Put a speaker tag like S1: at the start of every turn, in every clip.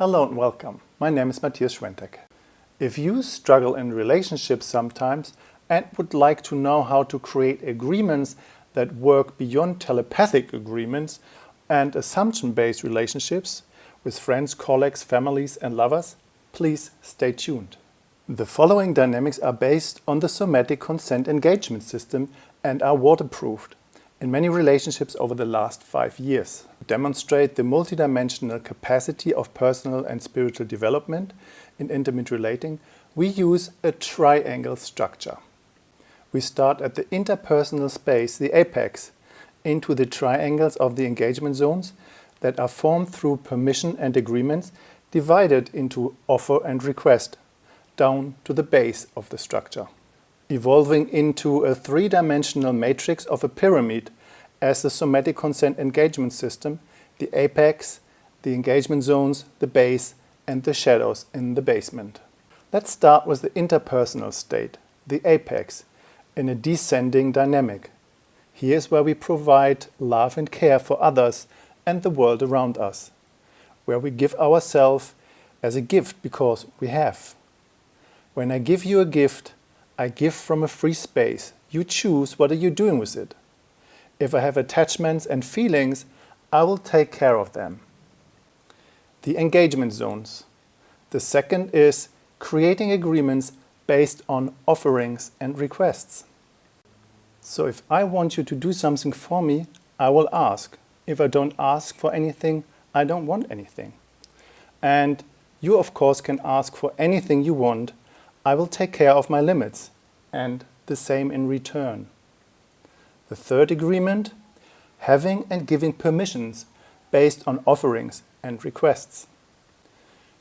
S1: Hello and welcome. My name is Matthias Schwentek. If you struggle in relationships sometimes and would like to know how to create agreements that work beyond telepathic agreements and assumption-based relationships with friends, colleagues, families and lovers, please stay tuned. The following dynamics are based on the somatic consent engagement system and are waterproofed in many relationships over the last five years. Demonstrate the multidimensional capacity of personal and spiritual development in intimate relating, we use a triangle structure. We start at the interpersonal space, the apex, into the triangles of the engagement zones that are formed through permission and agreements divided into offer and request, down to the base of the structure evolving into a three-dimensional matrix of a pyramid as the somatic consent engagement system, the apex, the engagement zones, the base and the shadows in the basement. Let's start with the interpersonal state, the apex, in a descending dynamic. Here's where we provide love and care for others and the world around us, where we give ourselves as a gift because we have. When I give you a gift, I give from a free space. You choose what are you doing with it. If I have attachments and feelings, I will take care of them. The engagement zones. The second is creating agreements based on offerings and requests. So if I want you to do something for me, I will ask. If I don't ask for anything, I don't want anything. And you of course can ask for anything you want I will take care of my limits and the same in return. The third agreement, having and giving permissions based on offerings and requests.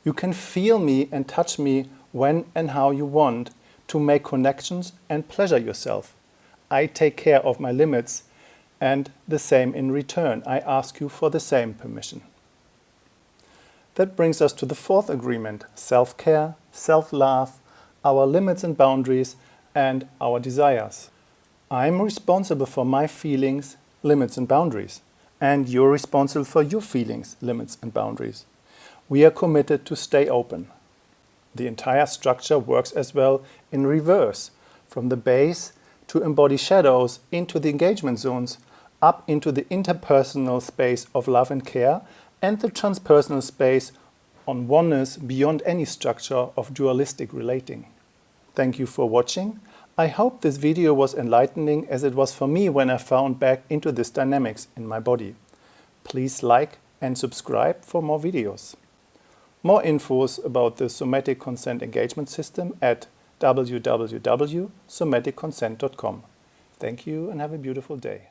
S1: You can feel me and touch me when and how you want to make connections and pleasure yourself. I take care of my limits and the same in return. I ask you for the same permission. That brings us to the fourth agreement, self-care, self-love, our limits and boundaries, and our desires. I'm responsible for my feelings, limits and boundaries, and you're responsible for your feelings, limits and boundaries. We are committed to stay open. The entire structure works as well in reverse, from the base to embody shadows into the engagement zones, up into the interpersonal space of love and care, and the transpersonal space on oneness beyond any structure of dualistic relating. Thank you for watching. I hope this video was enlightening as it was for me when I found back into this dynamics in my body. Please like and subscribe for more videos. More infos about the Somatic Consent Engagement System at www.somaticconsent.com. Thank you and have a beautiful day.